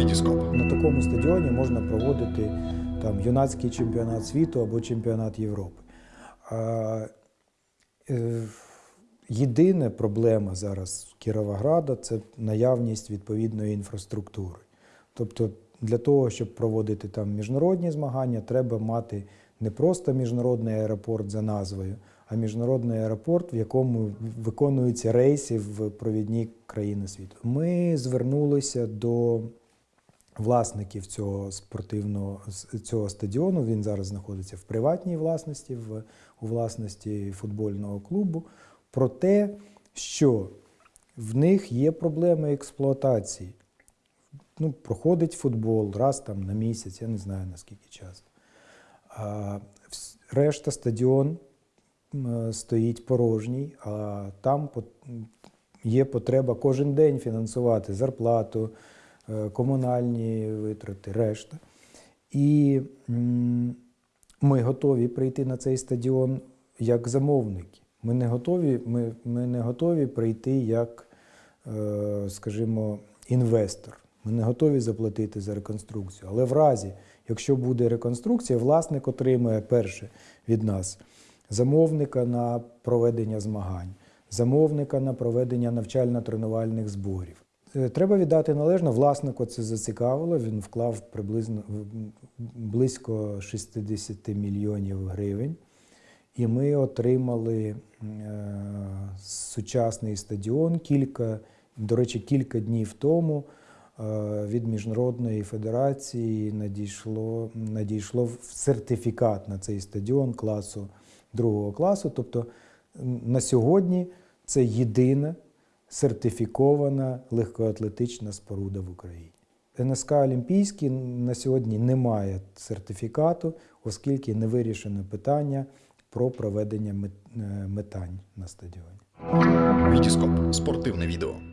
Вітіскоп. На такому стадіоні можна проводити там юнацький чемпіонат світу або чемпіонат Європи. А, е, єдина проблема зараз Кіровограда це наявність відповідної інфраструктури. Тобто для того, щоб проводити там міжнародні змагання, треба мати не просто міжнародний аеропорт за назвою, а міжнародний аеропорт, в якому виконуються рейси в провідні країни світу. Ми звернулися до власників цього спортивного цього стадіону. Він зараз знаходиться в приватній власності, в, у власності футбольного клубу, про те, що в них є проблеми експлуатації. Ну, проходить футбол раз там на місяць, я не знаю наскільки часто. А, решта стадіон стоїть порожній, а там є потреба кожен день фінансувати зарплату, комунальні витрати, решта. І ми готові прийти на цей стадіон як замовники. Ми не готові, ми, ми не готові прийти як, е, скажімо, інвестор. Ми не готові заплатити за реконструкцію. Але в разі, якщо буде реконструкція, власник отримує перше від нас замовника на проведення змагань, замовника на проведення навчально-тренувальних зборів. Е, Треба віддати належно, власнику це зацікавило. Він вклав приблизно близько 60 мільйонів гривень. І ми отримали е, сучасний стадіон. Кілька, до речі, кілька днів тому е, від Міжнародної федерації надійшло, надійшло в- сертифікат на цей стадіон класу другого класу. Тобто на сьогодні це єдина сертифікована легкоатлетична споруда в Україні. НСК Олімпійський на сьогодні не має сертифікату, оскільки не вирішено питання про проведення е, метань на стадіоні. Вітіскоп. Спортивне відео.